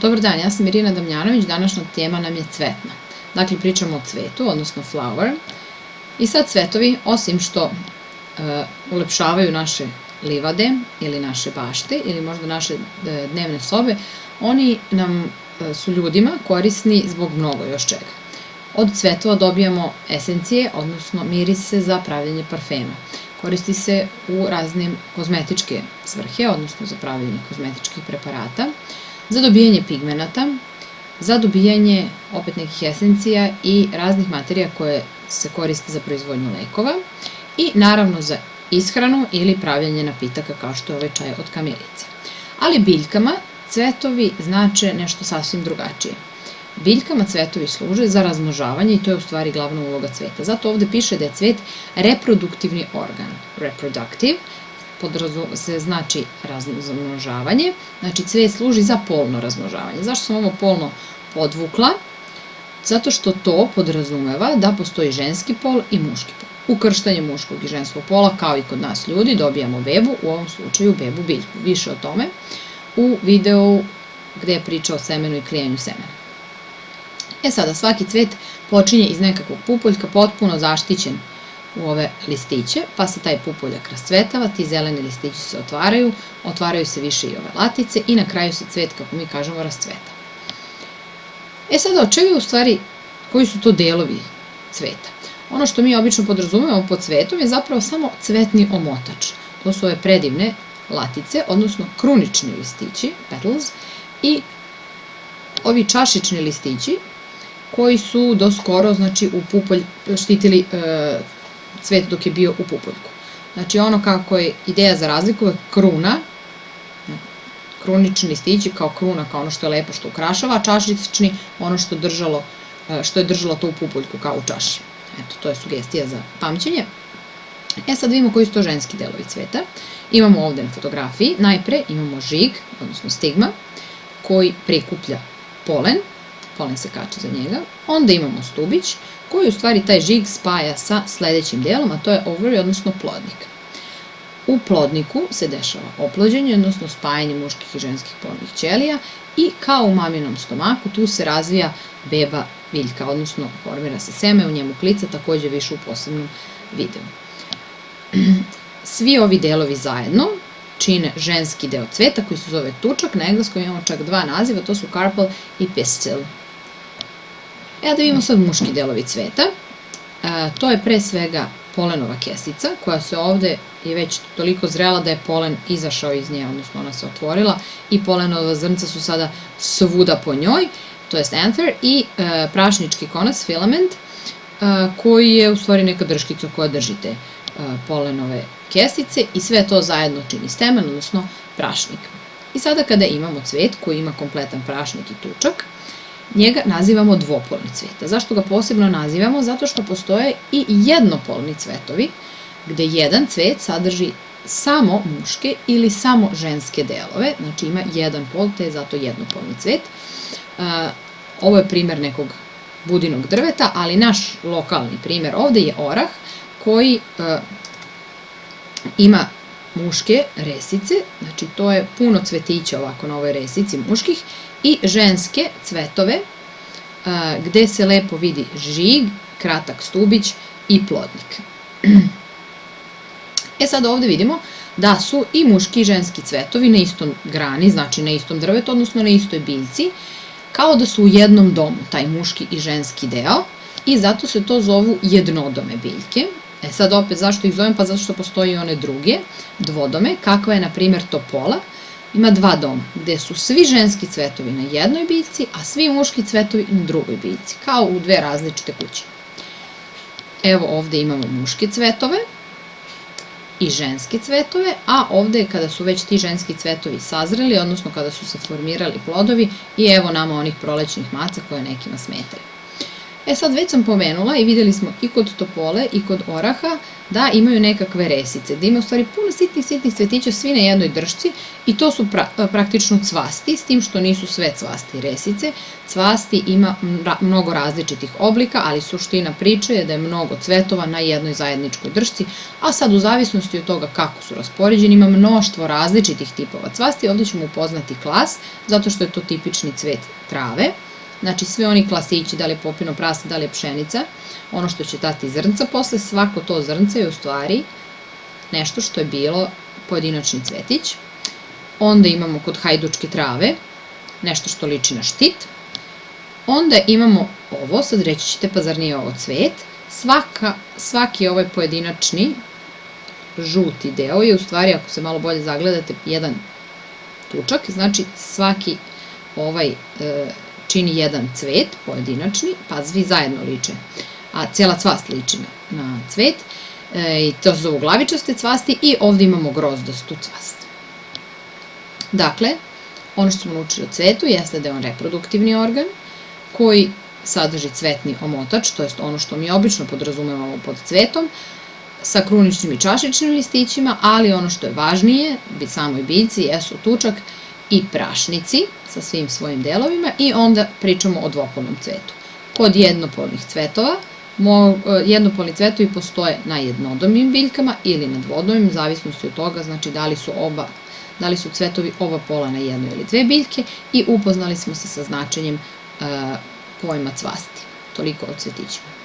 Dobar dan, ja sam Irina Damljanović, današnja tema nam je cvetna. Dakle, pričamo o cvetu, odnosno flower. I sad cvetovi, osim što e, ulepšavaju naše livade ili naše bašte ili možda naše e, dnevne sobe, oni nam e, su ljudima korisni zbog mnogo još čega. Od cvetova dobijamo esencije, odnosno mirise za pravljanje parfema. Koristi se u raznim kozmetičke svrhe, odnosno za pravljanje kozmetičkih preparata za dobijanje pigmenata, za dobijanje opet nekih esencija i raznih materija koje se koriste za proizvodnju lekova i naravno za ishranu ili pravljanje napitaka kao što je ovaj čaj od kamilice. Ali biljkama cvetovi znače nešto sasvim drugačije. Biljkama cvetovi služe za razmnožavanje i to je u stvari glavna uloga cveta. Zato ovde piše da je cvet reproduktivni organ, reproductive, se znači razmnožavanje, znači cvet služi za polno razmnožavanje. Zašto sam ovo polno podvukla? Zato što to podrazumeva da postoji ženski pol i muški pol. Ukrštanje muškog i ženskog pola, kao i kod nas ljudi, dobijamo bebu, u ovom slučaju bebu biljku. Više o tome u videu gde je priča o semenu i klijenju semena. E sada, svaki cvet počinje iz nekakvog pupoljka, potpuno zaštićen u ove listiće, pa se taj pupoljak rascvetava, ti zeleni listići se otvaraju, otvaraju se više i ove latice i na kraju se cvet, kako mi kažemo, rascveta. E sada, od čega u stvari, koji su to delovi cveta? Ono što mi obično podrazumemo pod cvetom je zapravo samo cvetni omotač. To su ove predivne latice, odnosno krunični listići, petals, i ovi čašični listići koji su do skoro, znači, u pupolj štitili e, cvet dok je bio u pupoljku. Znači ono kako je ideja za razliku je kruna, krunični listići kao kruna, kao ono što je lepo što ukrašava, a čašični ono što, držalo, e, što je držalo to u pupoljku kao u čaši. Eto, to je sugestija za pamćenje. E sad vidimo koji su to ženski delovi cveta. Imamo ovde na fotografiji, najpre imamo žig, odnosno stigma, koji prikuplja polen, polen se kače za njega, onda imamo stubić, koji u stvari taj žig spaja sa sledećim delom, a to je ovary, odnosno plodnik. U plodniku se dešava oplođenje, odnosno spajanje muških i ženskih plodnih ćelija i kao u maminom stomaku tu se razvija beba biljka, odnosno formira se seme, u njemu klica, takođe više u posebnom videu. Svi ovi delovi zajedno čine ženski deo cveta koji se zove tučak, na engleskom imamo čak dva naziva, to su carpel i pistil. E da vidimo sad muški delovi cveta. E, to je pre svega polenova kesica, koja se ovde je već toliko zrela da je polen izašao iz nje, odnosno ona se otvorila i polenova zrnca su sada svuda po njoj, to jest anther, i e, prašnički konac, filament, e, koji je u stvari neka drškica koja drži te e, polenove kesice i sve to zajedno čini stemen, odnosno prašnik. I sada kada imamo cvet koji ima kompletan prašnik i tučak, njega nazivamo dvopolni cvet. Zašto ga posebno nazivamo? Zato što postoje i jednopolni cvetovi, gde jedan cvet sadrži samo muške ili samo ženske delove, znači ima jedan pol, te je zato jednopolni cvet. Ovo je primer nekog budinog drveta, ali naš lokalni primer ovde je orah, koji ima muške resice, znači to je puno cvetića ovako na ovoj resici muških i ženske cvetove gde se lepo vidi žig, kratak stubić i plodnik. E sad ovde vidimo da su i muški i ženski cvetovi na istom grani, znači na istom drvetu, odnosno na istoj biljci, kao da su u jednom domu, taj muški i ženski deo, i zato se to zovu jednodome biljke. E sad opet zašto ih zovem? Pa zato što postoji one druge, dvodome, kakva je na primer topola, ima dva doma, gde su svi ženski cvetovi na jednoj biljci, a svi muški cvetovi na drugoj biljci, kao u dve različite kuće. Evo ovde imamo muške cvetove i ženske cvetove, a ovde kada su već ti ženski cvetovi sazreli, odnosno kada su se formirali plodovi, i evo nama onih prolećnih maca koje nekima smetaju. E sad već sam pomenula i videli smo i kod topole i kod oraha da imaju nekakve resice, da ima u stvari puno sitnih, sitnih cvetića svi na jednoj dršci i to su pra, praktično cvasti, s tim što nisu sve cvasti resice. Cvasti ima mnogo različitih oblika, ali suština priče je da je mnogo cvetova na jednoj zajedničkoj dršci, a sad u zavisnosti od toga kako su raspoređeni ima mnoštvo različitih tipova cvasti, ovde ćemo upoznati klas, zato što je to tipični cvet trave. Znači sve oni klasići, da li je popino prasa, da li je pšenica, ono što će dati zrnca posle, svako to zrnce je u stvari nešto što je bilo pojedinačni cvetić. Onda imamo kod hajdučke trave nešto što liči na štit. Onda imamo ovo, sad reći ćete pa zar nije ovo cvet. Svaka, svaki ovaj pojedinačni žuti deo je u stvari, ako se malo bolje zagledate, jedan tučak, znači svaki ovaj e, čini jedan cvet, pojedinačni, pa svi zajedno liče, a cijela cvast liči na, na cvet, e, i to su glavičaste cvasti i ovde imamo grozdastu cvast. Dakle, ono što smo naučili o cvetu jeste da je on reproduktivni organ koji sadrži cvetni omotač, to jest ono što mi obično podrazumevamo pod cvetom, sa kruničnim i čašičnim listićima, ali ono što je važnije, bi samoj biljci, jesu tučak i prašnici sa svim svojim delovima i onda pričamo o dvopolnom cvetu. Kod jednopolnih cvetova, e, jednopolni cvetovi postoje na jednodomim biljkama ili na dvodomim, zavisnosti od toga, znači da li su oba da li su cvetovi oba pola na jednoj ili dve biljke i upoznali smo se sa značenjem e, pojma cvasti. Toliko o cvetićima.